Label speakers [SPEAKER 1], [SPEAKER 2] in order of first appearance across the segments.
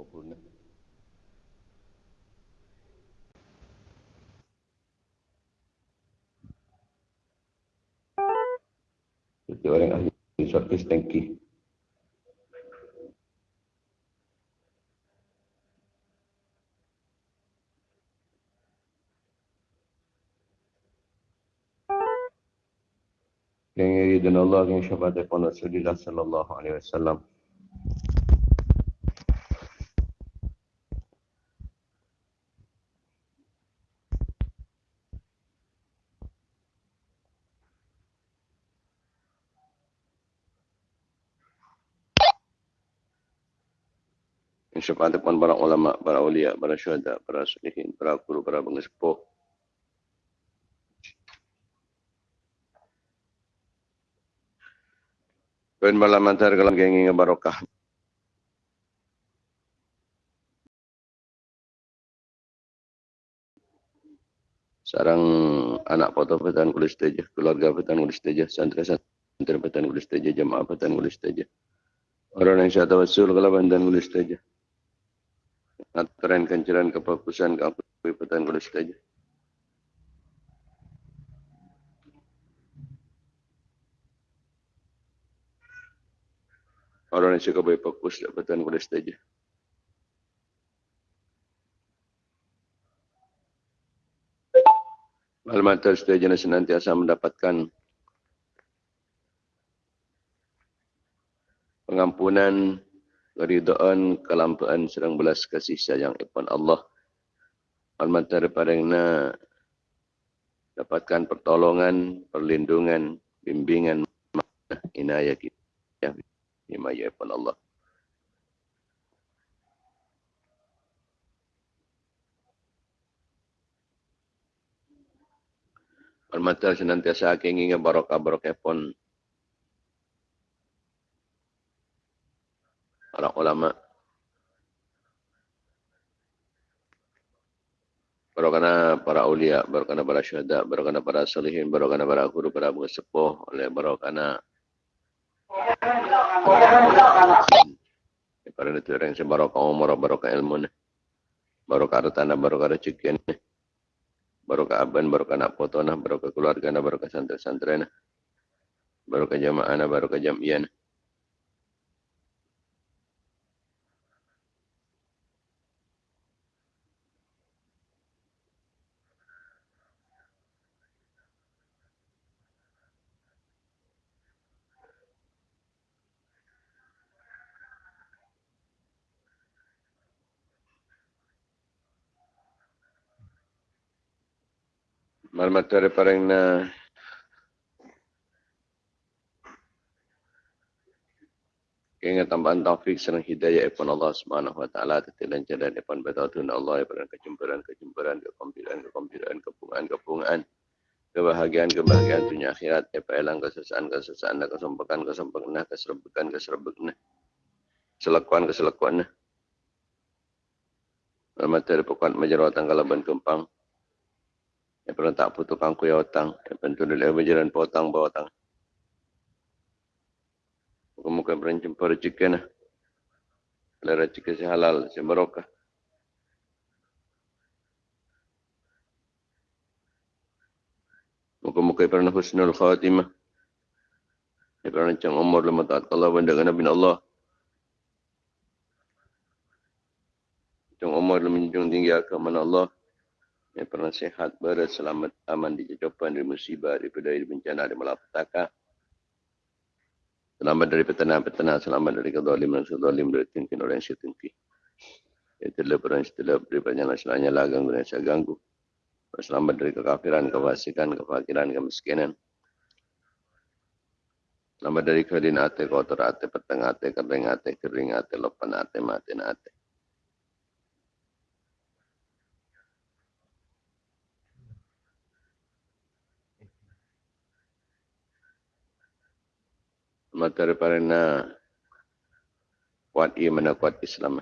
[SPEAKER 1] harapan baraka populna. Jadi orang ahli suatu stengki. Yang yuridan Allah yang syafaat Rasulullah sallallahu alaihi wasallam. Syafaat depan para ulama, para ulia, para syuhada, para salihin, para guru, para pengesepuh. Ben malam antar kalam gengi barokah. Sarang anak foto petan kulis teja, keluarga petan kulis teja, santri santri petan kulis teja, jamaah petan kulis teja. Orang yang saya tahu sul kalau petan kulis teja. Aturan kenceran kefokusan ke apa petan kulis saja. Orang yang suka berfokus ke petan kulis saja. Maklumat saja senantiasa mendapatkan pengampunan keridaan kelampaan serang belas kasih sayang ipan Allah. Almat daripada na dapatkan pertolongan perlindungan bimbingan inayah kita ya himaya ipan Allah. Almata senantiasa kengingin barokah barokah pun ulama. Barokana para ulia, barokana para syuhada, barokana para salihin, barokana para guru, para sepuh, oleh barokana para netura yang sebarokah umur, barokah ilmu, barokah hartana, barokah rezeki, barokah aban, barokah anak potona, barokah keluarga, barokah santri-santri, barokah jamaah, barokah jamiah. Malamat dari parang na Kaya tambahan taufik serang hidayah ipon Allah Subhanahu wa taala tetilan jalan ipon betatun Allah ipon kejumpuran kejumpuran kekompilan kekompilan kepungan kepungan kebahagiaan kebahagiaan dunia akhirat apa elang kesesaan kesesaan kesempekan kesempekan keserbekan keserbekan selakuan keselakuan Alamat dari pokok majerawatan kalaban kempang yang pernah tak putus kangku ya otang. Yang pentu dari berjalan potang bawa otang. Muka-muka pernah jumpa rezeki na. Kalau rezeki si halal, si barokah. Muka-muka pernah husnul khatimah. Yang pernah cang umur lima taat Allah dengan Nabi Allah. Cang umur menjunjung tinggi agama Allah yang pernah sehat, berat, selamat, aman di jajapan, dari musibah, daripada dari bencana, dari malapetaka. Selamat dari petana-petana, selamat dari kezalim dan kezalim, dari tingkin orang yang setingki. Itulah perang setelah daripada yang selanya lah ganggu dan saya ganggu. Selamat dari kekafiran, kefasikan, kefakiran, kemiskinan. Selamat dari keadaan hati, kotor hati, petang hati, kering hati, kering hati, lopan hati, mati hati. Mata daripada na kuat iman dan kuat Islam.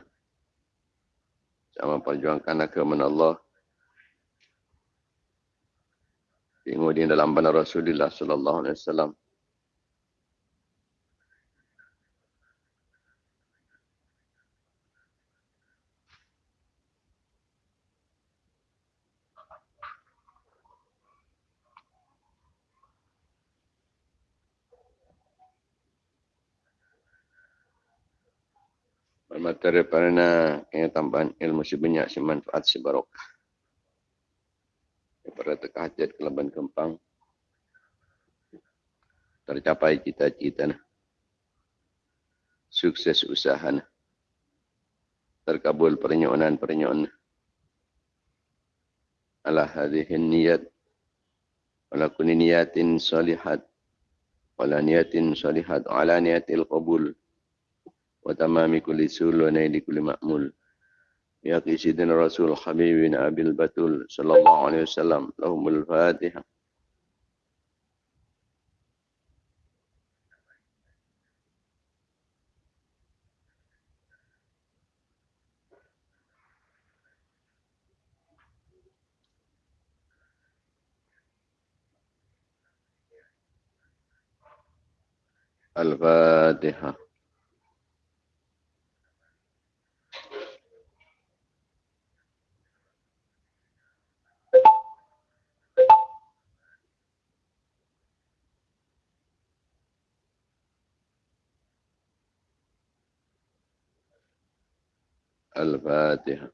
[SPEAKER 1] Sama perjuangkan agama Allah. Kemudian dalam benar Rasulullah sallallahu alaihi wasallam. Materi parana yang tambahan ilmu si banyak si manfaat si barokah. Pada tekah hajat kelaban kempang. Tercapai cita-cita. Sukses usaha. Terkabul pernyonan-pernyonan. Ala hadihin niyat. Wala kuni niyatin salihat. Wala niyatin salihat. Ala niyatil qabul. وتمام كل سول ونيل كل مأمول. يا سيدنا رسول حبيبنا أبي البتول صلى الله عليه وسلم لهم الفاتحة. الفاتحة. الفاتحة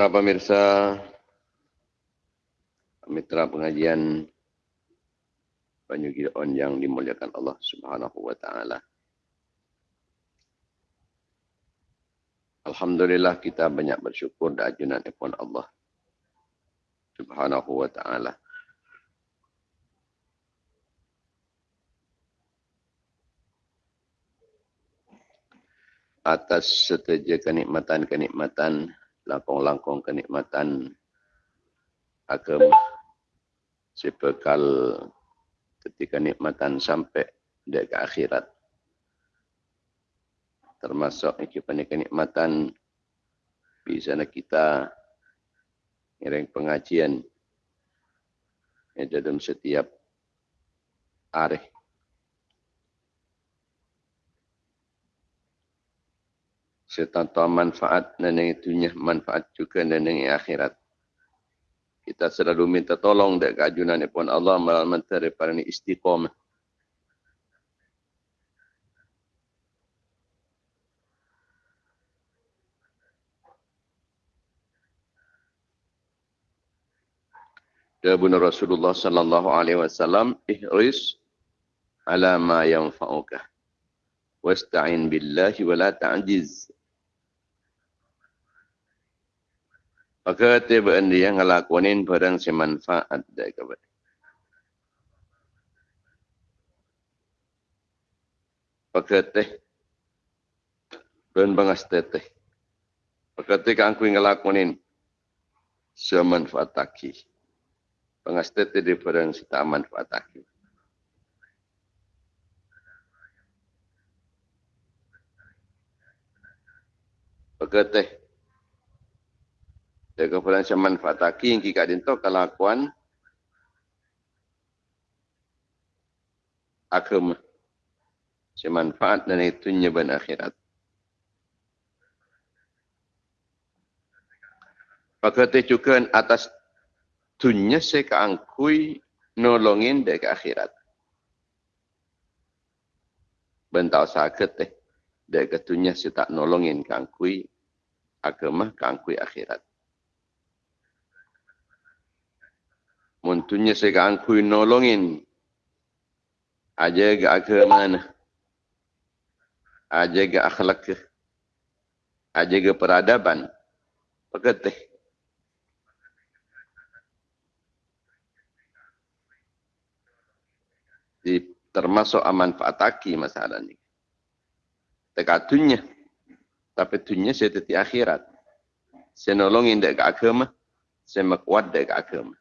[SPEAKER 1] Para pemirsa mitra pengajian Banyu Gion yang dimuliakan Allah Subhanahu wa taala. Alhamdulillah kita banyak bersyukur dan ajunan ipun Allah Subhanahu wa taala. atas setiap kenikmatan-kenikmatan langkong-langkong kenikmatan agama. Sebekal ketika nikmatan sampai di ke akhirat. Termasuk ini kenikmatan bisa kita ngiring pengajian. Yang dalam setiap hari serta manfaat dan yang itunya manfaat juga dan yang akhirat. Kita selalu minta tolong dari keajunan pun Allah melalui menteri para ini istiqomah. Dabun Rasulullah sallallahu alaihi wasallam ihris ala ma yanfa'uka wasta'in billahi wa la ta'jiz Maka tiba dia yang ngelakuin barang semanfaat dari kepada. Teh dan bangas teteh. Teh kan aku ngelakuin semanfaat taki. Bangas teteh di barang sita manfaat taki. Maka teh Jaga pulang saya manfaat taki yang kika dinto kelakuan agama. Saya manfaat dan itu nyeban akhirat. Maka juga atas dunia saya keangkui nolongin dari akhirat. Bentau sakit teh. Dari ketunya saya tak nolongin keangkui agama keangkui akhirat. Muntunya saya angkui nolongin. Aja ke agama Aja ke akhlak ke. Aja ke peradaban. Peketih. Di termasuk aman fataki masalah ini. Tekatunya. Tapi tunya saya teti akhirat. Saya nolongin dek agama. Saya mekuat dek agama.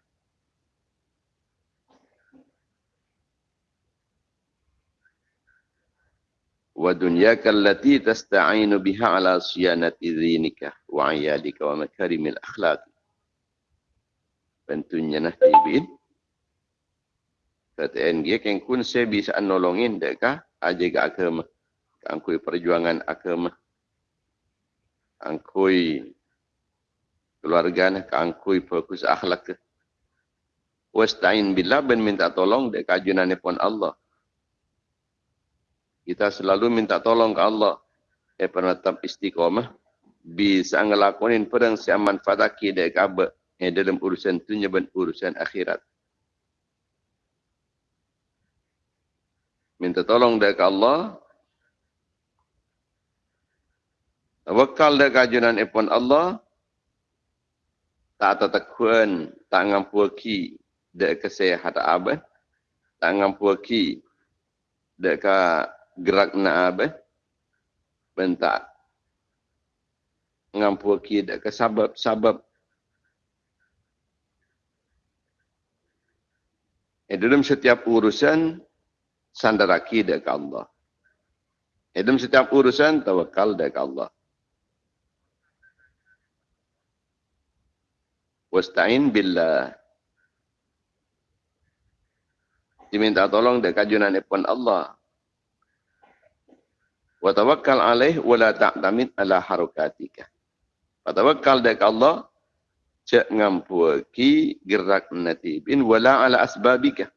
[SPEAKER 1] Wa dunyaka allati tasta'inu biha ala siyanati dhinika wa ayadika wa makarimil akhlaq. Bentunya nah tibin. Kata dia kan kun saya bisa nolongin deka aja ke agama. Angkui perjuangan agama. Angkui keluarga nah angkui fokus akhlak. Wasta'in billah ben minta tolong dek kajunan pun Allah. Kita selalu minta tolong ke Allah. Eh penetap istiqomah. Bisa ngelakonin perang siang manfaataki dek kabe. Eh dalam urusan dunia dan urusan akhirat. Minta tolong dek Allah. Wakal dek kajunan pun Allah. Tak tetakuan, tak ngampuaki dek kesehatan abah. Tak ngampuaki dek gerak na abe bentak ngampu kid ke sabab sabab eh, dalam setiap urusan sandar akidah ke Allah. Eh, dalam setiap urusan tawakal ke Allah. Wasta'in billah. Diminta tolong dekat kajunan pun Allah wa tawakkal alaih wa la ta'tamid ala harukatika. Wa tawakkal dak Allah cek ngampuaki gerak natibin wala ala asbabika.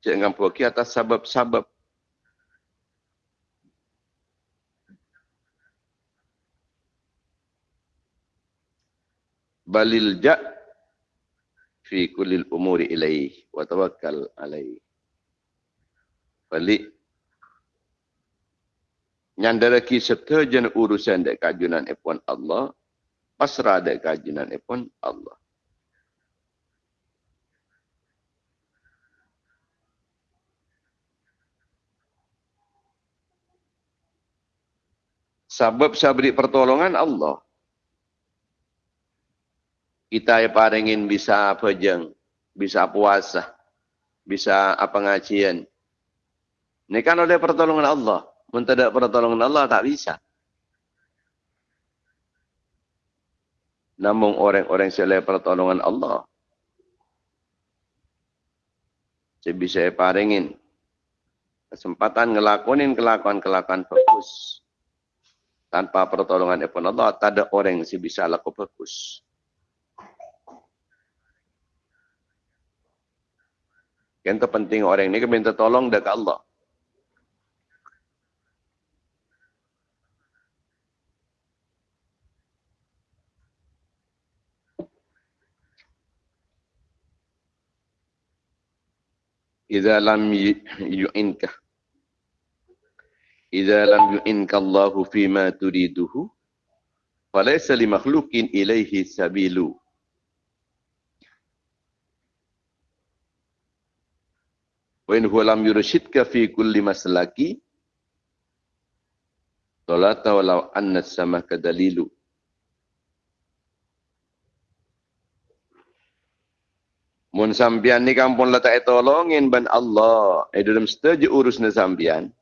[SPEAKER 1] Cek ngampuaki atas sabab-sabab. Balil ja' fi kulli umuri ilaih wa tawakkal. Balik nyandara ki serta jen urusan dek kajunan epon Allah pasrah dek kajunan epon Allah. Sebab sabri pertolongan Allah. Kita yang paringin bisa apa jeng? Bisa puasa. Bisa apa ngajian. Ini kan oleh pertolongan Allah Mentada pertolongan Allah tak bisa. Namun orang-orang selain pertolongan Allah. Saya bisa paringin kesempatan ngelakonin kelakuan-kelakuan fokus. Tanpa pertolongan Ibn Allah, tak ada orang yang bisa laku fokus. Yang terpenting orang ini minta tolong dekat Allah. إذا لم يعنك إذا لم يعنك الله فيما تريده فليس لمخلوق إليه سبيل وإن هو لم يرشدك في كل مسلك طلعت ولو أن السماء دليلُ Mun sampian ni kampung letak tolongin ban Allah. Eh dalam setuju urus ni sampian.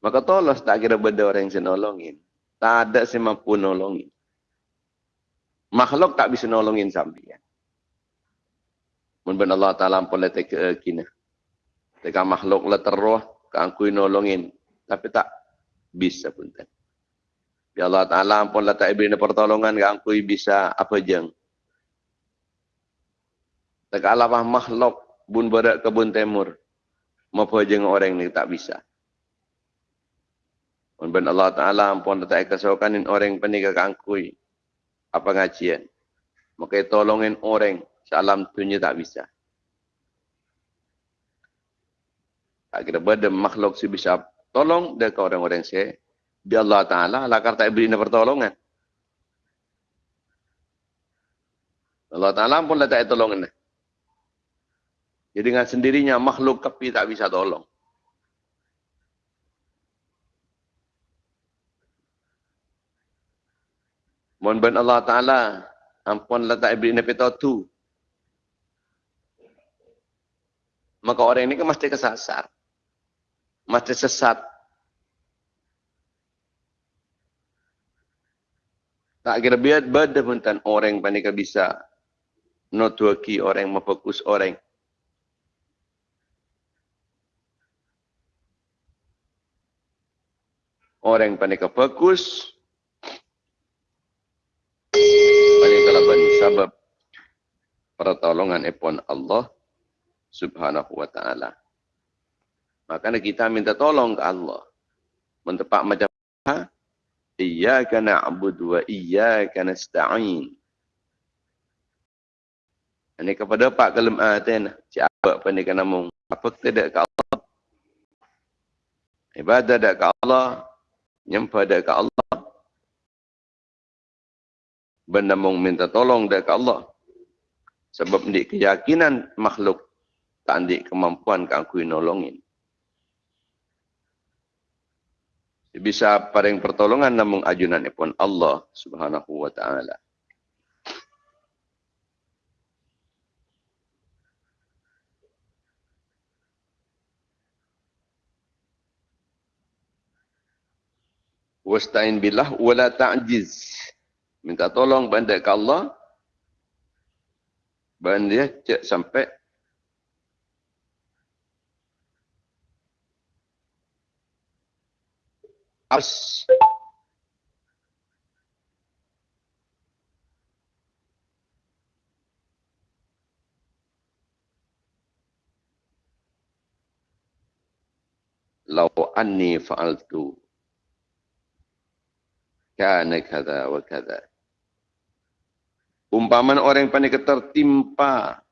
[SPEAKER 1] Maka tolong tak kira benda orang yang nolongin. Tak ada si mampu nolongin. Makhluk tak bisa nolongin sampian. Mun ban Allah Ta'ala pun letak ke kina. Teka makhluk letak roh. Kangkui nolongin. Tapi tak bisa pun. Ya Allah Ta'ala pun letak ibri pertolongan. Kangkui bisa apa jeng. Tak alamah makhluk bun berat kebun timur. Mapa jeng orang ni tak bisa. Ben Allah Ta'ala ampun tak kesokanin orang penikah kangkui. Apa ngajian. Maka tolongin orang. Salam tunya tak bisa. Kira benda makhluk si bisa tolong dekat orang-orang saya. Di Allah Ta'ala lakar tak beri pertolongan. Allah Ta'ala pun tak tolongin. Dia dengan sendirinya makhluk kepi tak bisa tolong. Mohon ben Allah Ta'ala ampun letak Ibrahim Nabi Tautu. Maka orang ini kan mesti kesasar. Mesti sesat. Tak kira biar badan orang yang panik bisa. Not orang yang memfokus orang Orang panika fokus. Panika laban sebab pertolongan epon Allah subhanahu wa ta'ala. Makanya kita minta tolong ke Allah. Mentepak macam? Iyaka na'budu wa iyaka nasta'in. Ini kepada Pak Kalim Aten. Cik apa pun dia kena mung. Apa kita ke Allah? Ibadah ada ke Allah. Nyempa ada ke Allah. Benda mung minta tolong ke Allah. Sebab ini keyakinan makhluk. Tak ada kemampuan ke aku nolongin. bisa paring pertolongan namun ajunan pun Allah Subhanahu wa taala. Wasta'in billah wala ta'jiz. Minta tolong benda ke Allah. Benda cek sampai As. Lau anni fa'altu kana kada wa kada. Umpaman orang yang panik tertimpa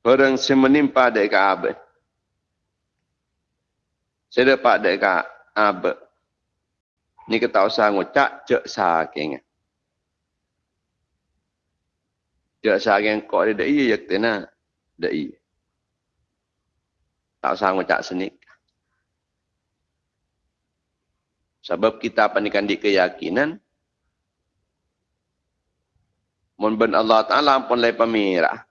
[SPEAKER 1] Orang yang menimpa dek abe. Saya dapat dek abe. Ni kita usah ngucak cek saking. Cek saking kok dia iya yak tena. Dak iya. Tak usah ngucak senik. Sebab kita panikan di keyakinan. Mun ben Allah Ta'ala pun lai pemirah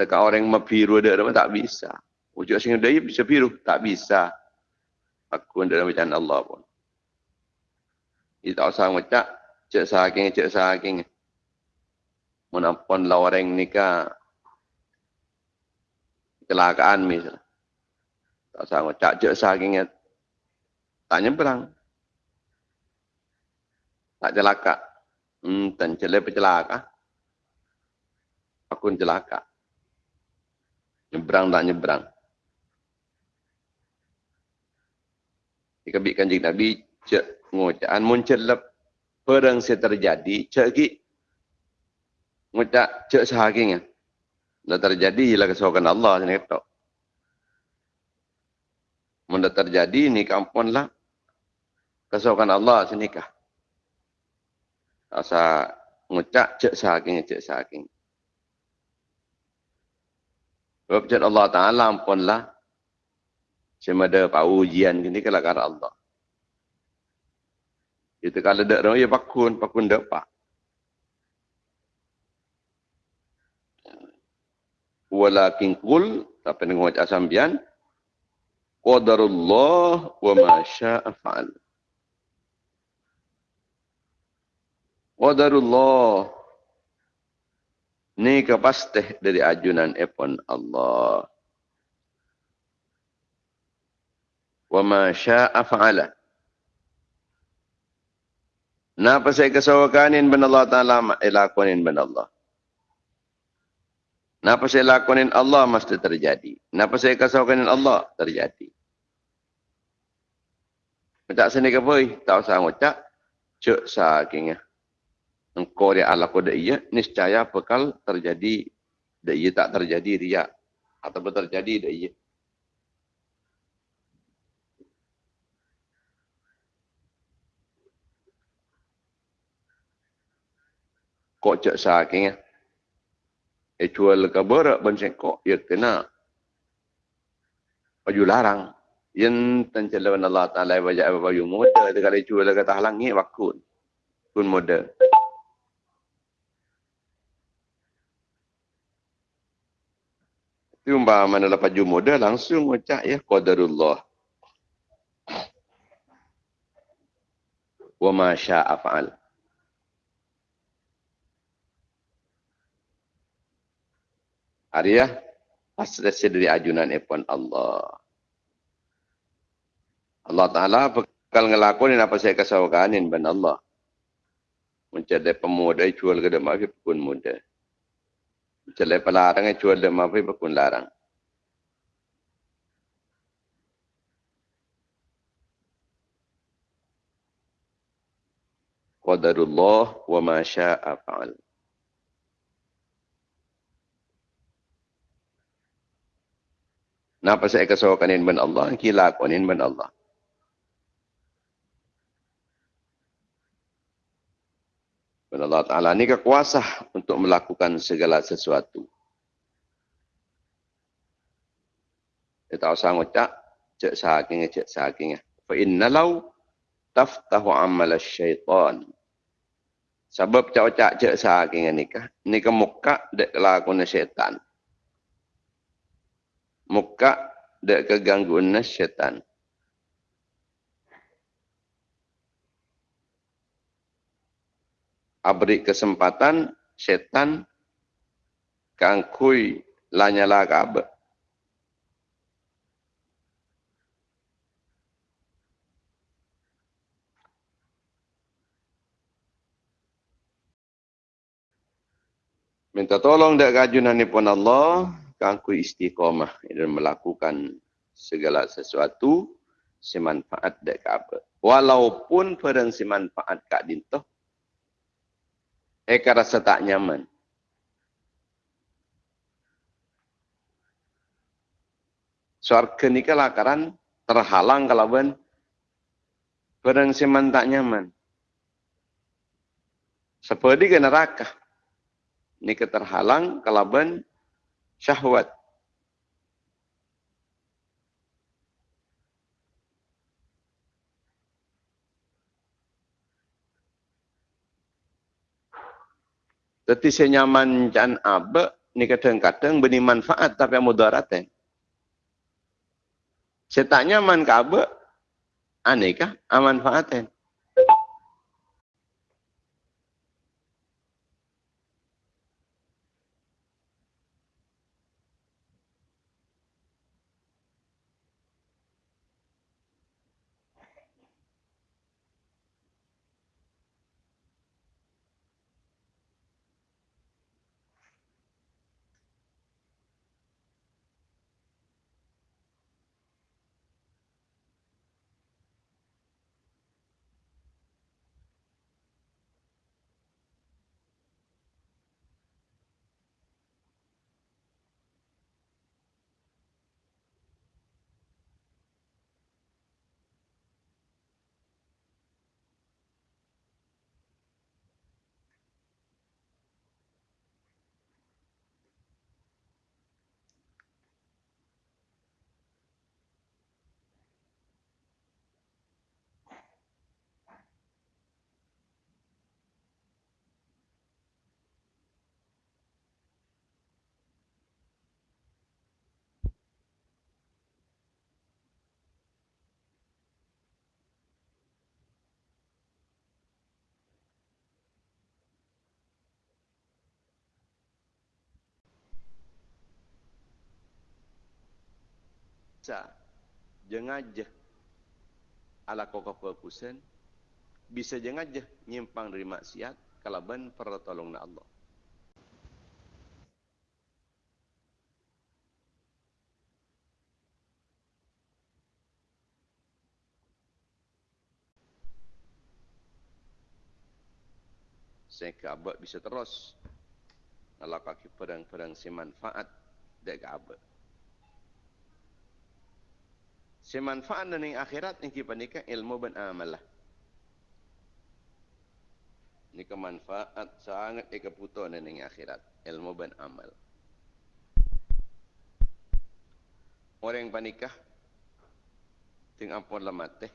[SPEAKER 1] dekat orang yang biru ada tak bisa. Wujud sing dia bisa biru tak bisa. Aku dalam bacaan Allah pun. Dia tak usah macam cek saking cek saking. Menampun lah orang nikah kecelakaan misal. Tak usah macam cek saking tak nyebrang. Tak celaka. Hmm, dan celaka celaka. Aku celaka. Nyebrang tak nyebrang. Jika bik kanjing Nabi, cek muncul lep perang saya terjadi, cek ki ngucak cek sehakingnya. Dah terjadi ialah kesukaan Allah sini kata. Munda terjadi ni kampun lah Allah sini kah. Asa ngucak cek sehakingnya, cek sehakingnya. Sebab jad Allah Ta'ala ampunlah. Cuma ada pak ujian ini kalau kata Allah. Itu kalau ada orang, ya pakun, pakun dapat. Walakin kul, tapi dengan wajah sambian, Qadarullah wa ma sya'a fa'al. Qadarullah Ni kepastih dari ajunan epon Allah. Wa ma sya'a fa'ala. Napa saya kesawakanin ben Allah Ta'ala ilakunin ben Allah. Napa saya lakunin Allah mesti terjadi. Napa saya kesawakanin Allah terjadi. Tak sini ke boy, tak usah ngucap. Cuk sakingnya engkau dia ala kode iya, niscaya bekal terjadi dia iya tak terjadi ria atau terjadi dia iya. Kok cek sakingnya. Eh, ecual kabara ban kok? ya kena. Baju larang. Yang tancelawan Allah Ta'ala wajah apa baju muda. Dia kata ecual kata halangi wakun. Kun muda. Itu mana lah baju muda langsung ucap ya qadarullah. Wa masya'a fa'al. Arya asal dari ajunan epon Allah. Allah Ta'ala bakal ngelakuin apa saya kasawakanin ban Allah. Mencari pemuda jual ke demak pun muda. Mencari pelarang jual demak pun larang. Qadarullah wa ma sya'a fa'al. Napa saya kesawakan ban Allah, kila kuanin ban Allah. Dan Allah Ta'ala ini kekuasa untuk melakukan segala sesuatu. Kita tahu sang ucap, cek sahaking, cek sahaking. Fa inna taftahu amal syaitan. Sebab cak-cak cek sahaking ini kah? Ini ke muka dek lakukan syaitan. Muka dek kegangguan syaitan. abri kesempatan setan kangkui lanyala kabe. Minta tolong dari kajunan pun Allah, kangkui istiqomah dan melakukan segala sesuatu semanfaat dek kabe. Walaupun perang semanfaat kak dintoh, Eka rasa tak nyaman. Suarga ni ke lakaran terhalang kalau ben Perang seman tak nyaman. Seperti ke neraka. Ni ke terhalang kalau syahwat. Tapi saya nyaman jan abe ni kadang-kadang beri manfaat tapi mudarat. Saya tak nyaman ke abe, aneh kah? Manfaat bisa jengajah ala kokok kusen bisa jengajah nyimpang dari maksiat kalau ben Allah. Sehingga abad bisa terus. Melakukan pedang-pedang si manfaat dari abad semanfaat dan yang akhirat yang kita nikah ilmu dan amal lah. Ini kemanfaat sangat eka puto dan akhirat ilmu dan amal. Orang yang panikah tinggal ampun lemat teh.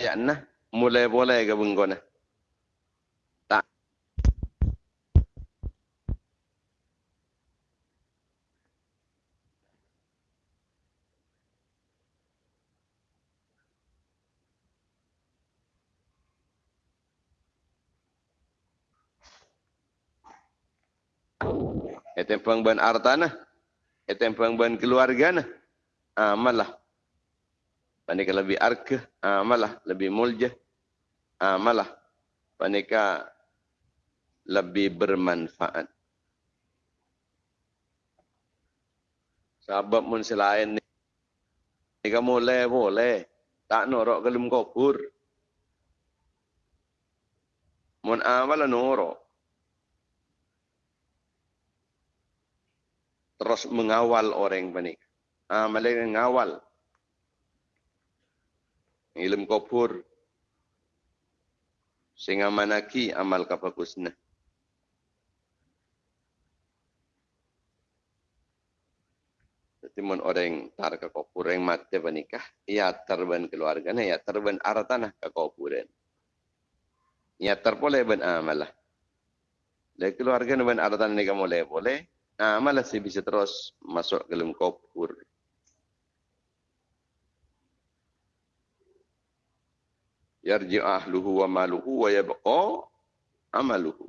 [SPEAKER 1] Ya nah mulai boleh ke bengkona tak. Etempang ban artana, etempang ban keluarga na, amalah ah, panika lebih arke amalah lebih mulja amalah panika lebih bermanfaat? Sebab mun selain ni kamu boleh boleh. Tak norok kelum kopur mun amal norok. Terus mengawal orang panik amal yang mengawal ilmu kubur sehingga manaki amal kapagusna. Jadi mun orang tar ke kubur yang mati bernikah, ia terban keluarga, ia terban artana ke kuburan. Ia terpoleh ben amalah. Le keluarga ben artana ni kamu boleh boleh. Amalah si bisa terus masuk ke dalam kubur. Yarji ahluhu wa maluhu wa yabqa amaluhu.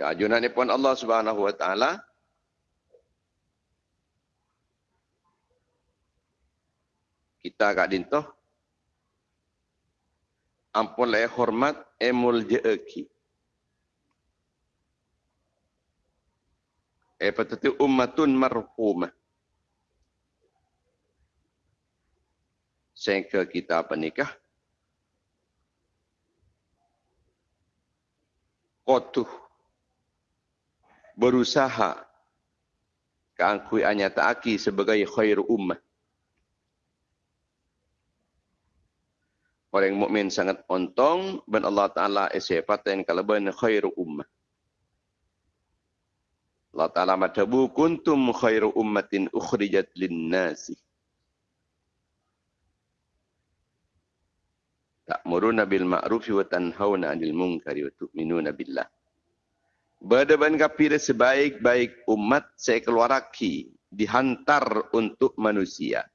[SPEAKER 1] Ya ajunan pun Allah Subhanahu wa taala kita kak dintoh ampun le hormat emul jeeki. Eh patut ummatun marhumah. Sehingga kita penikah kotuh. Berusaha. Keangkui anyata sebagai khair ummah. Orang mukmin sangat ontong dan Allah Taala esepatan kalau ben khair ummah Allah Ta'ala matabu kuntum khairu ummatin ukhrijat linnasi. Ta'muruna bil ma'rufi wa tanhauna 'anil munkari wa tu'minuna billah. Berdeban kapira sebaik-baik umat saya keluaraki dihantar untuk manusia.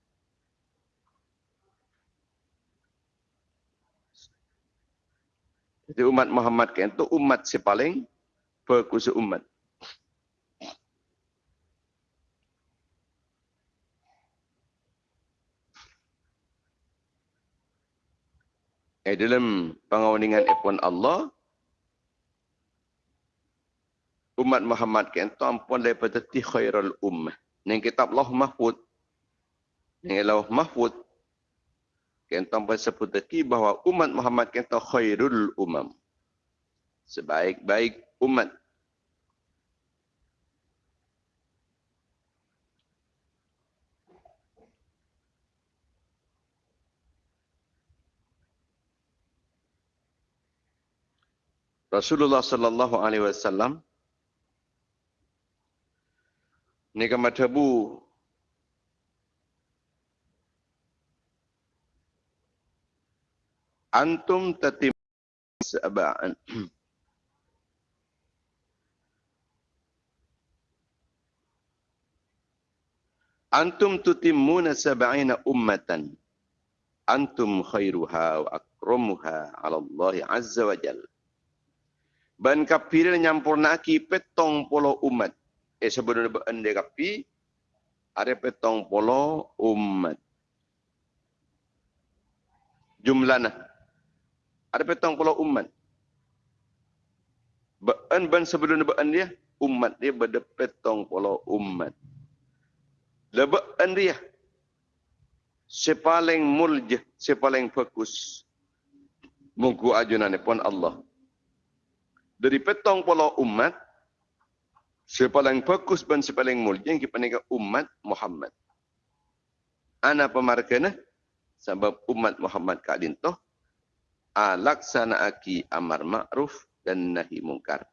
[SPEAKER 1] Jadi umat Muhammad kan itu umat si paling fokus umat. Eh, dalam pengawaningan ipun Allah umat Muhammad kan tu daripada ti khairul ummah. Ning kitab Allah Mahfud. Ning Allah Mahfud kan tu ampun sebut bahawa umat Muhammad kan tu khairul umam sebaik-baik umat Rasulullah sallallahu alaihi wasallam ni kan antum tatim sab'an antum tutimmuna sab'ina ummatan. Antum khairuha wa akramuha ala Allah azza wa jalla Ban kapir nyampur naki petong polo umat. Eh sebelum ande kapi, ada petong polo umat. Jumlahnya. Ada petong polo umat. Ban ban sebelum ban dia, umat dia berde petong polo umat. Leban dia. Sepaling mulj, sepaling fokus. Mugu ajunan pun Allah dari petong pola umat sepaling bagus dan sepaling mulia yang kita umat Muhammad. Ana pemarkana sebab umat Muhammad kak dintoh alaksana aki amar ma'ruf dan nahi mungkar.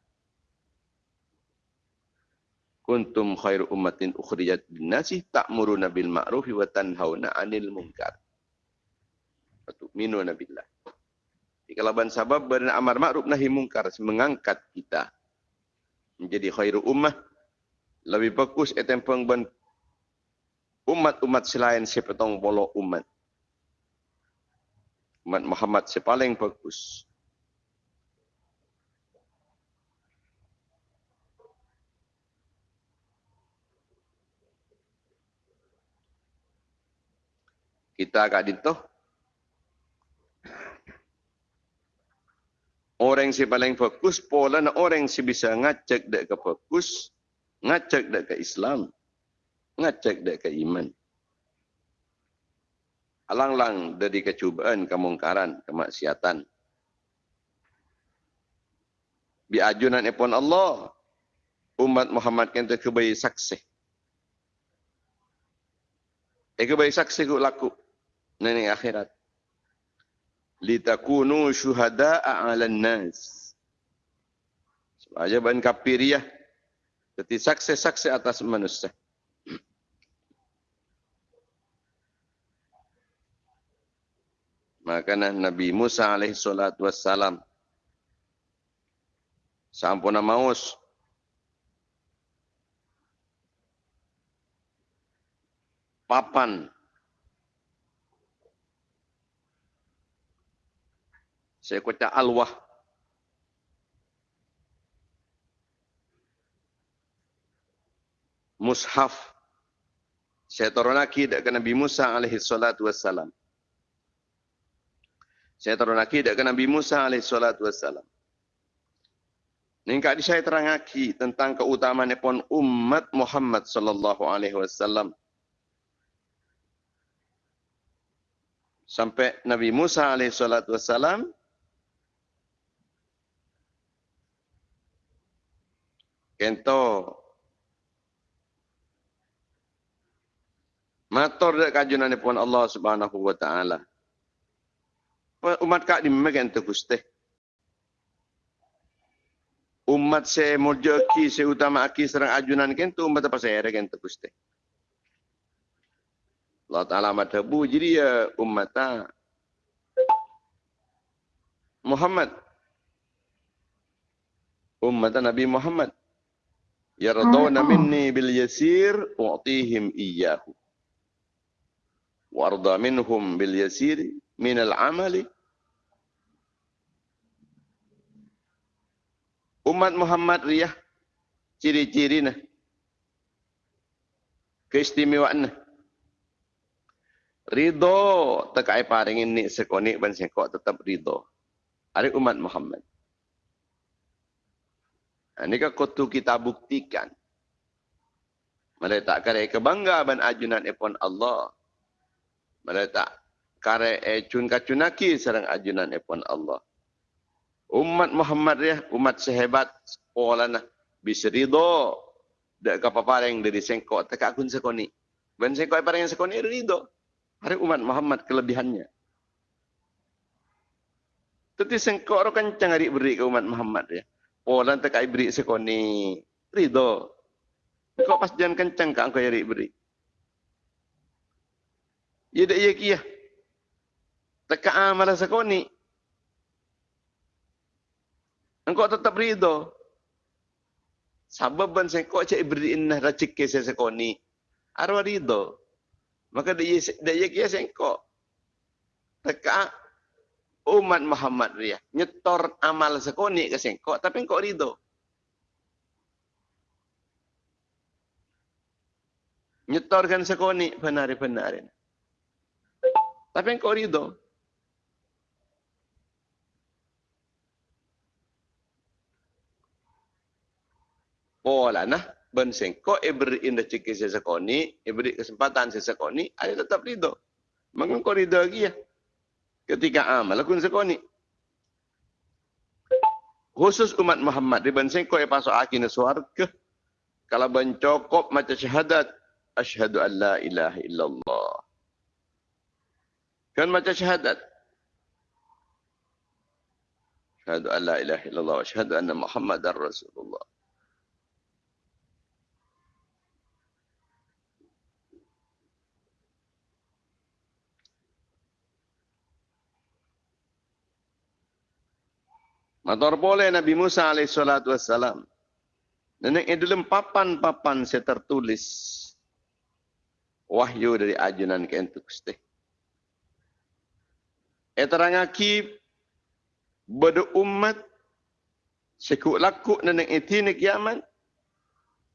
[SPEAKER 1] kuntum khairu ummatin ukhrijat linnasi ta'muruna bil ma'ruf wa tanhauna 'anil munkar. Tu'minuna billah. Di kalaban sabab beramar ma'ruf nahi munkar mengangkat kita menjadi khairu ummah lebih bagus etempeng ben umat-umat selain sepetong bolo umat. Umat Muhammad sepaling bagus. kita kat dito. Orang si paling fokus pola na orang si bisa ngacak dek ke fokus, ngacak dek ke Islam, ngacak dek ke iman. Alang-lang dari kecubaan, kemungkaran, kemaksiatan. Bi ajunan epon Allah, umat Muhammad kenta kebayi saksi. Eh kebayi saksi ku laku nani akhirat. Litakunu syuhada'a 'alan nas. Sebagai ban kafiriyah. Jadi saksi-saksi atas manusia. Maka Nabi Musa alaihi salatu wassalam sampuna maus papan Saya kata alwah. Mushaf. Saya turun lagi ke Nabi Musa alaihi salatu wassalam. Saya turun lagi ke Nabi Musa alaihi salatu wassalam. Ningkat saya terang lagi tentang keutamaan pun umat Muhammad sallallahu alaihi wasallam. Sampai Nabi Musa alaihi salatu wassalam Kento Mator dak kajunan pun Allah Subhanahu wa taala. Umat kak di megan tu guste. Umat se mojaki se utama aki serang ajunan kento umat apa saya regen tu guste. Allah Ta'ala matabu jadi ya umat Muhammad. Umat Nabi Muhammad. Yardawna minni bil yasir u'tihim iyyahu. Warda minhum bil yasir min al amali. Umat Muhammad riyah ciri-ciri nah. Keistimewaan. Ridho tekai paringin ni sekoni ban sekok tetap ridho. Hari umat Muhammad. Ini kan kutu kita buktikan. Mereka kare kebanggaan ajunan epon Allah. Mereka kare ecun kacunaki serang ajunan epon Allah. Umat Muhammad ya, umat sehebat sekolah nah bisa ridho. Dak kapapareng dari sengkok teka kun sekoni. Ben sengkok pareng sekoni ridho. Hari umat Muhammad kelebihannya. Tetapi sengkok orang kencang hari beri ke umat Muhammad ya. Orang tak kaya beri sekoni. Ridho. Kau pas jangan kencang kau yari beri. Ya dak ya kia. Tak amal sekoni. Engkau tetap ridho. Sebab ban saya kau cek beri inah racik ke saya sekoni. Arwah ridho. Maka dia dia kia saya kau. Tak umat Muhammad dia. Nyetor amal sekoni ke sengkok tapi kok ridho nyetorkan sekoni benar-benar tapi kok ridho pola nah ben sengkok ibri indah cikis sekoni ibri kesempatan sesekoni ada tetap ridho mengko ridho lagi ya ketika amal lakun sekoni khusus umat Muhammad di kau pasok akin suarga. Kalau bencokop macam syahadat asyhadu an la ilaha illallah. Kan macam syahadat? Asyhadu an la ilaha illallah asyhadu anna muhammadar rasulullah Mator boleh Nabi Musa alaihissalatu wassalam. Nenek ini dalam papan-papan saya tertulis wahyu dari ajunan ke entuk steh. Eterangaki bada umat sekuk laku nenek itu ni kiamat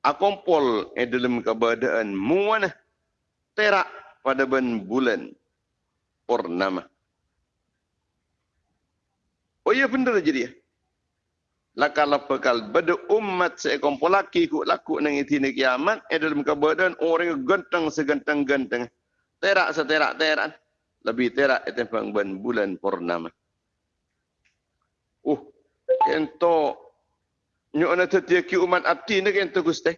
[SPEAKER 1] akompol e dalam keadaan muana terak pada ben bulan purnama. Oh iya benar jadi ya. Laka lapakal bada umat sekompol laki ku laku nang itu ni kiamat. E dalam keadaan orang ganteng seganteng-ganteng terak seterak terak. Lebih terak itu ben bulan purnama. Uh, ento nyo ana tetia ki umat abdi ni kento gusti.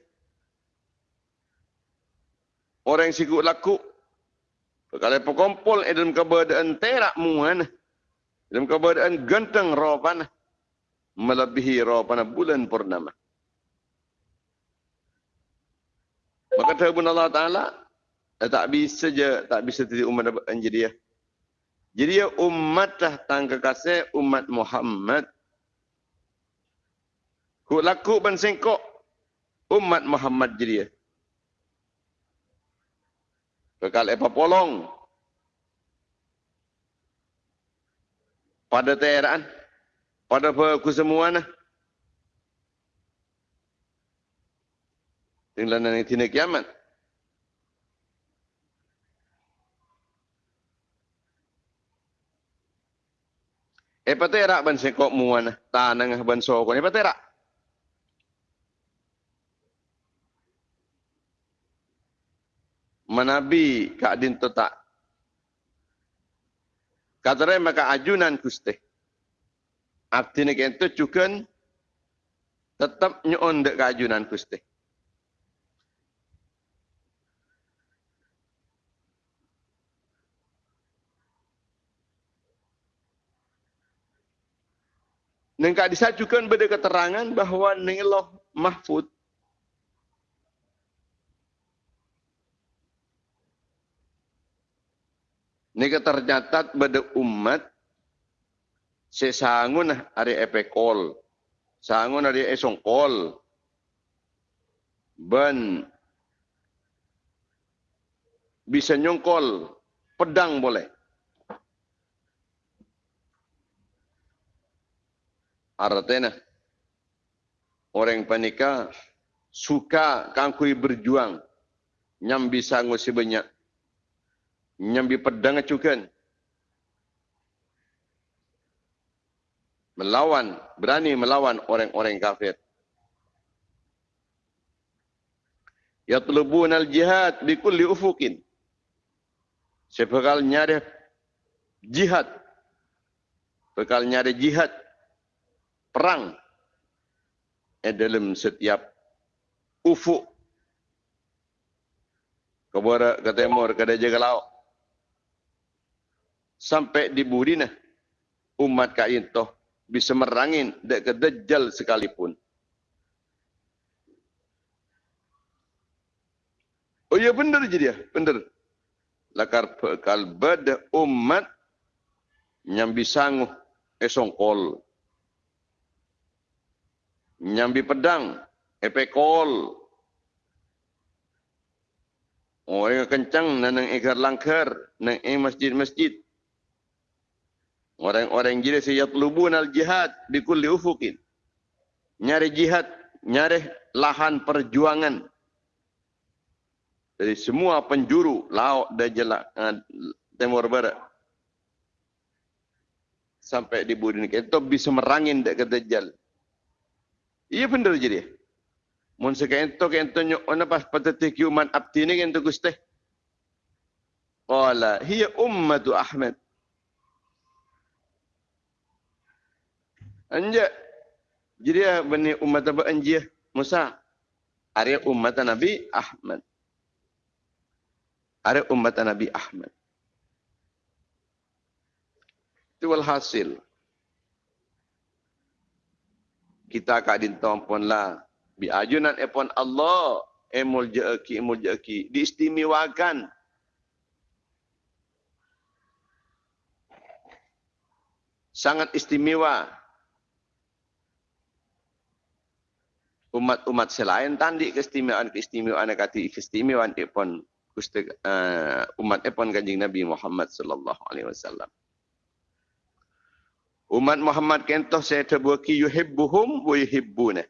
[SPEAKER 1] Orang siku laku. Kalau pekompol eh, dalam keadaan terak muan. Dalam keadaan ganteng ropan melebihi ropan bulan purnama. Maka Tuhan Allah Ta'ala eh, tak bisa je, tak bisa jadi umat ya. Jadi ya umat dah tangga kasih umat Muhammad Kuk laku ban sengkok umat Muhammad jadi ya. Kekal apa polong. Pada teran. Pada aku semua nah. Tinggal nanti tina kiamat. Eh paterak ban sengkok muana tanang ban sokon. Eh paterak. menabi adin tu tak. Kata maka ajunan kuste. Artinya itu juga tetap nyon dek ajunan kuste. Nengkak disajukan beda keterangan bahawa niloh mahfud Nika tercatat pada umat sesangun hari epekol. Sangun hari esongkol. Ben bisa nyongkol pedang boleh. Artinya orang panika suka kangkui berjuang nyam bisa ngusi banyak nyambi pedang acukan. Melawan, berani melawan orang-orang kafir. Yatlubun al-jihad bi kulli ufukin. Sebekal nyari jihad. Bekal nyari jihad. Perang. Eh dalam setiap ufuk. Kebarat, ke timur, ke dajaga laut sampai di Budina umat kain toh bisa merangin dek ke dajjal sekalipun. Oh ya benar jadi ya, benar. Lakar bekal bada umat nyambi sangu esongkol. Nyambi pedang, epekol. Orang yang kencang nanang igar langkar, nang masjid-masjid. Orang-orang gila saya telubun al jihad di kulli ufukin. Nyari jihad, nyari lahan perjuangan. Dari semua penjuru laut dan jelak uh, timur barat. Sampai di budi ini. Itu bisa merangin dek ke Dajjal. Iya benar jadi. Mun sekian itu kan itu nyok mana pas patati kiuman abdi ini kan itu gusti. Qala hiya ummatu Ahmad. Anja. Jadi bani umat apa anja Musa. Are umat Nabi Ahmad. Are umat Nabi Ahmad. Itu hasil. Kita kadin tompon lah. Bi ajunan epon Allah. Emul jeki, emul jeki. Diistimewakan. Sangat istimewa umat-umat selain tandi keistimewaan-keistimewaan kati keistimewaan gusti uh, umat ipon kanjeng Nabi Muhammad sallallahu alaihi wasallam. Umat Muhammad kentoh saya terbuki yuhibbuhum wa yuhibbuna.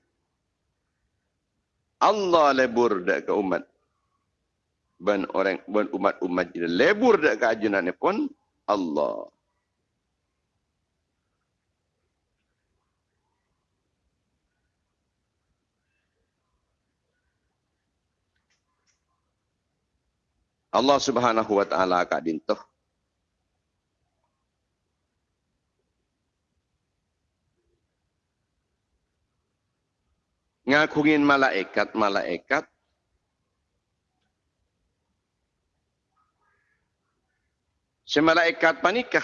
[SPEAKER 1] Allah lebur dak ke umat. Ben orang ben umat-umat jadi lebur dak ke ajunan pun Allah. Allah Subhanahu wa taala ka dintoh ngakungin malaikat-malaikat Si malaikat panikah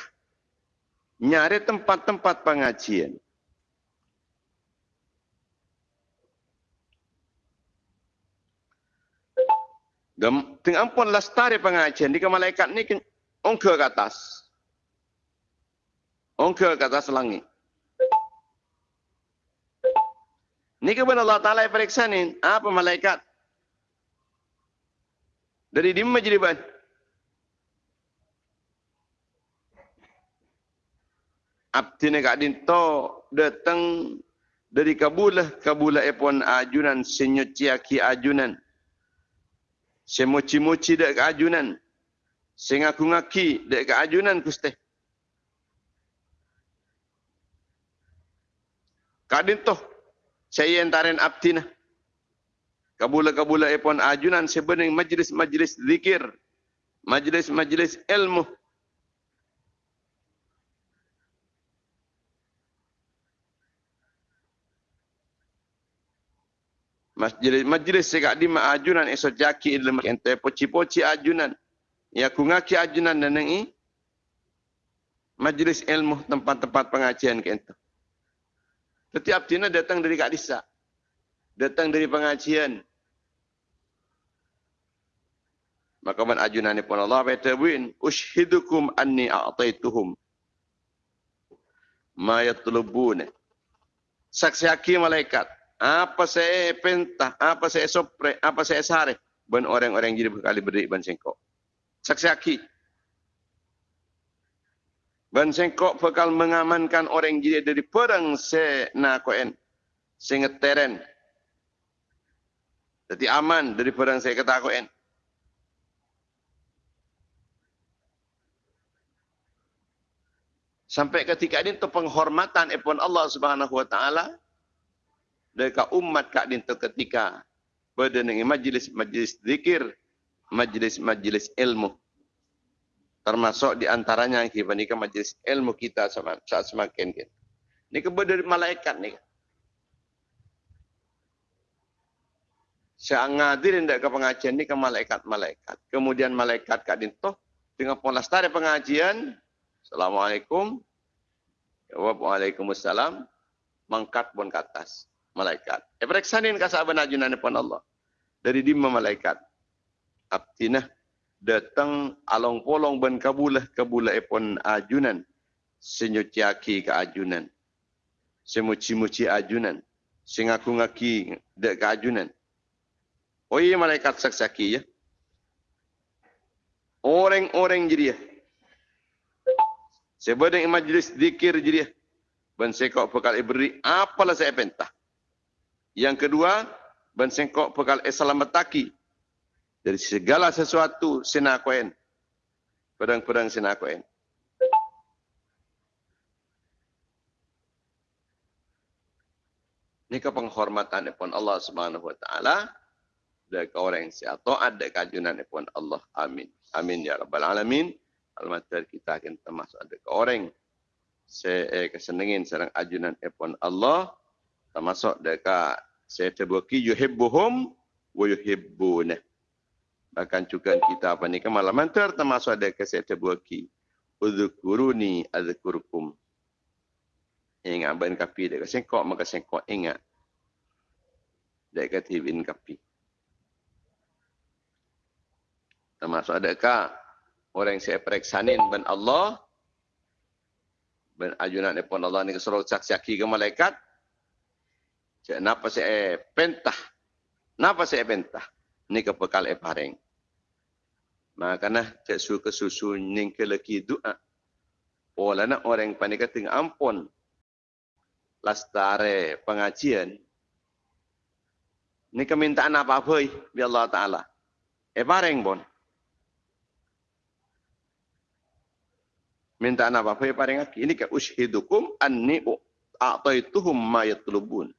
[SPEAKER 1] nyari tempat-tempat pengajian. Gam, tengah ampun lestari pengajian di malaikat ni ongke ke atas. Ongke ke atas langit. Ni kebenar Allah Ta'ala yang periksa ni. Apa malaikat? Dari di jadi ban? Abdi ni kat dinto datang dari kabulah. Kabulah epon ajunan senyuci aki ajunan. Saya moci-moci dek ke ajunan. Saya ngaku-ngaki dek ke ajunan kuste. Kadin toh, saya entarin abdina. Kabula-kabula epon ajunan sebenarnya majlis-majlis zikir. Majlis-majlis ilmu. Majlis majlis segak di ajunan esok jaki dalam kente poci-poci ajunan. Ya ku ngaki ajunan dan nengi. Majlis ilmu tempat-tempat pengajian kente. Setiap tina datang dari Kak Disa. Datang dari pengajian. Maka man ajunan pun Allah beritahuin. Ushidukum anni a'taituhum. Ma yatlubun. Saksi hakim malaikat apa saya pentah, apa saya sopre, apa saya sare, ban orang-orang jadi berkali beri ban sengkok. Saksi aki. Ban sengkok bakal mengamankan orang jadi dari perang se na koen, sengeteren. Jadi aman dari perang saya kata koen. Sampai ketika ini tu penghormatan epon Allah Subhanahu Wa Taala dekat umat kak dinto ketika berdengi majlis-majlis zikir, majlis-majlis ilmu. Termasuk di antaranya kita nikah majlis ilmu kita sama saat semakin kita. Ini kepada malaikat ni. Saya ngadirin ke pengajian ni ke malaikat-malaikat. Kemudian malaikat kak dinto dengan polastari pengajian. Assalamualaikum. Waalaikumsalam. Mangkat pun ke atas malaikat. Eh pereksanin kasih abang ajunan depan Allah. Dari lima malaikat. Abtinah datang along polong ben kabulah kabulah epon ajunan. Senyuci aki ke ajunan. Semuci-muci ajunan. Sengaku ngaki dek ke ajunan. Oh iya malaikat saksaki ya. Orang-orang jadi ya. Sebadang majlis zikir ya. Ben sekok pekal ibri. Apalah saya pentah. Yang kedua, ban sengkok pekal esalamataki dari segala sesuatu sinakoen. Pedang-pedang sinakoen. Ini ke penghormatan pun Allah Subhanahu wa taala dari orang yang sihat taat dari kajunan pun Allah. Amin. Amin ya rabbal alamin. Almater kita akan termasuk ada orang saya kesenengin serang ajunan pun Allah termasuk dekat saya terbuki yuhibbuhum wa yuhibbuna. Bahkan juga kita apa ni kemalaman ter termasuk ke saya terbuki. Udzukuruni adzkurukum. Ingat ben kapi dia sengkok maka sengkok ingat. Dia kata bin kapi. Termasuk adakah orang saya periksanin ben Allah ben ajunan pun Allah ni kesuruh saksi ke malaikat Cek napa se pentah. Napa se pentah. Ni ke bekal e pareng. Makana cek su ke susu ning ke leki doa. Ola na orang panika ting ampun. Lastare pengajian. Ni kemintaan apa-apa bi Allah Ta'ala. E pareng bon. Minta apa apa paring aki. Ini ke ushidukum anni a'taituhum ma yatlubun.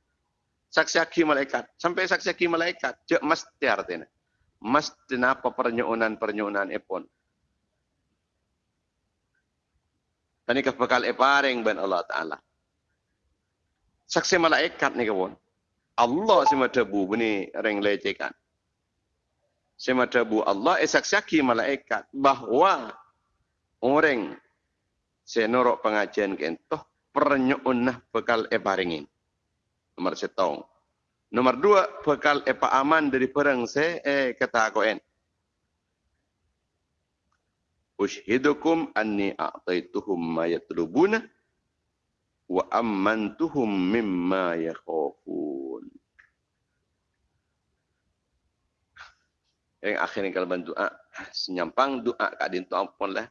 [SPEAKER 1] Saksi aki malaikat. Sampai saksi aki malaikat. Jek mesti artinya. Mesti apa pernyonan-pernyonan epon. Tani ke bekal eparing ben Allah Ta'ala. Saksi malaikat ni kawan. Allah si madabu ini reng lecekan. Si madabu Allah eh saksi malaikat. Bahawa orang senorok pengajian kentoh pernyunah bekal eparingin. Nomor setong. Nomor dua, bekal epa aman dari perang se eh ketakoen. Ushidukum anni a'taituhum ma yatlubuna wa ammantuhum mimma yakhafun. Yang akhirnya kalau bantu doa, senyampang doa kadin tu ampun lah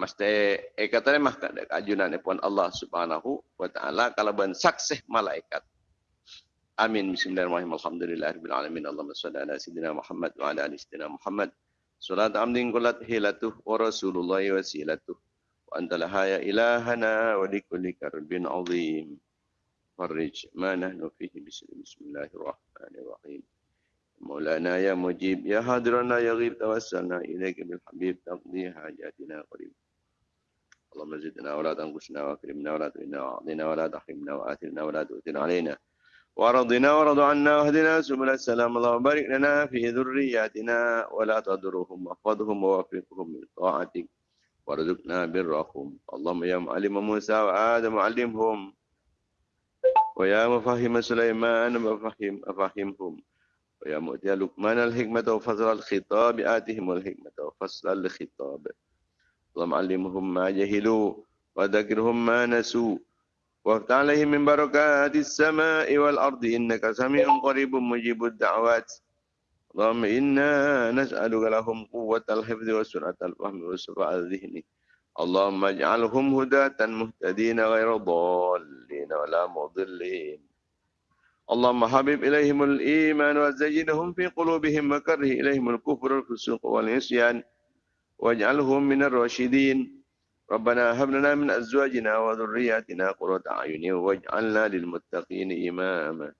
[SPEAKER 1] mesti eh kata ni mah kajunan ni pun Allah Subhanahu wa taala kalau ban saksih malaikat amin bismillahirrahmanirrahim alhamdulillahirabbil alamin allahumma shalli ala sayyidina muhammad wa ala ali sayyidina muhammad salat amdin kullat hilatuh wa rasulullah wasilatuh wa anta lahaya ilahana wa likulli karbin azim farij ma nahnu fihi bismillahirrahmanirrahim مولانا يا مجيب يا حاضرنا يا غيب توسلنا إليك بالحبيب تقضي حاجاتنا قريب اللهم زدنا ولا تنقصنا وأكرمنا ولا تهنا وأعطنا ولا تحرمنا وآثرنا ولا تؤثر علينا. ورضنا ورض عنا واهدنا سبل السلام. اللهم بارك لنا في ذرياتنا ولا تضرهم وأحفظهم ووفقهم من طاعتك وارزقنا برهم. اللهم يا معلم موسى وآدم علمهم. ويا مفهم سليمان وفهم أفهمهم ويا مؤتي لقمان الحكمة وفصل الخطاب آتهم الحكمة وفصل الخطاب. اللهم علمهم ما جهلوا وذكرهم ما نسوا وافتح عليهم من بركات السماء والأرض إنك سميع قريب مجيب الدعوات اللهم إنا نسألك لهم قوة الحفظ وسرعة الفهم وصفاء الذهن اللهم اجعلهم هداة مهتدين غير ضالين ولا مضلين اللهم حبب إليهم الإيمان وزينهم في قلوبهم وكره إليهم الكفر والفسوق والعصيان واجعلهم من الراشدين. ربنا هب لنا من أزواجنا وذرياتنا قرة أعين واجعلنا للمتقين إماما.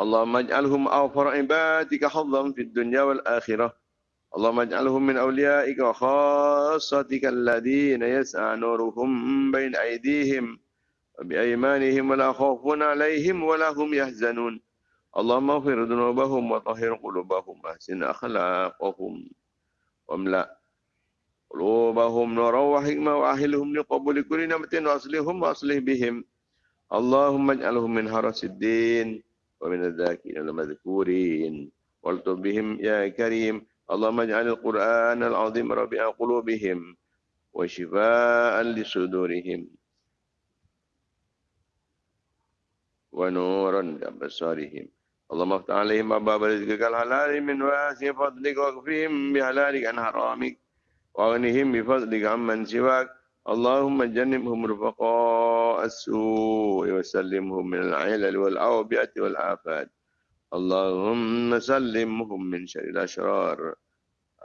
[SPEAKER 1] اللهم اجعلهم أوفر عبادك حظا في الدنيا والآخرة. اللهم اجعلهم من أوليائك وخاصتك الذين يسعى نورهم بين أيديهم وبأيمانهم ولا خوف عليهم ولا هم يحزنون. اللهم اغفر ذنوبهم وطهر قلوبهم وأحسن أخلاقهم. واملأ قلوبهم نورا وحكمة وأهلهم لقبول كل نعمة وأصلهم وأصلح بهم. اللهم اجعلهم من حرس الدين ومن الذاكرين المذكورين. والطب بهم يا كريم. اللهم اجعل القرآن العظيم ربيع قلوبهم وشفاء لصدورهم. ونورا لأبصارهم. اللهم افتح عليهم أبواب رزقك الحلال من واسع فضلك واكفهم بحلالك عن حرامك واغنهم بفضلك عمن سواك اللهم جنبهم رفقاء السوء وسلمهم من العلل والأوبئة والآفات اللهم سلمهم من شر الأشرار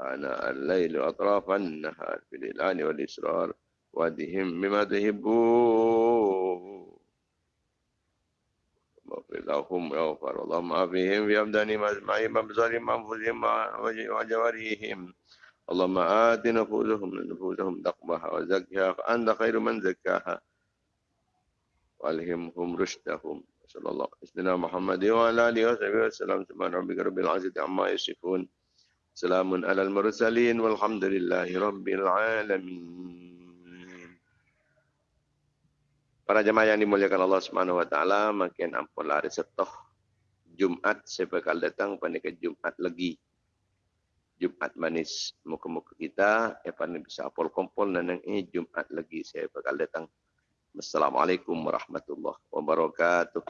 [SPEAKER 1] آناء الليل وأطراف النهار في الإعلان والإسرار وادهم بما تحبون واغفر لهم ويغفر اللهم عافهم في أبدانهم أجمعين بأبصارهم وأنفسهم وجوارحهم اللهم آت نفوسهم نفوسهم تقواها وزكها فأنت خير من زكاها وألهمهم رشدهم صلى الله عليه محمد وعلى آله وصحبه وسلم سبحان ربك رب العزة عما يصفون سلام على المرسلين والحمد لله رب العالمين Para jemaah yang dimuliakan Allah Subhanahu wa taala, makin ampun hari setoh Jumat saya bakal datang pada ke Jumat lagi. Jumat manis muka-muka kita, ya pada bisa apol kompol dan ini Jumat lagi saya bakal datang. Assalamualaikum warahmatullahi wabarakatuh.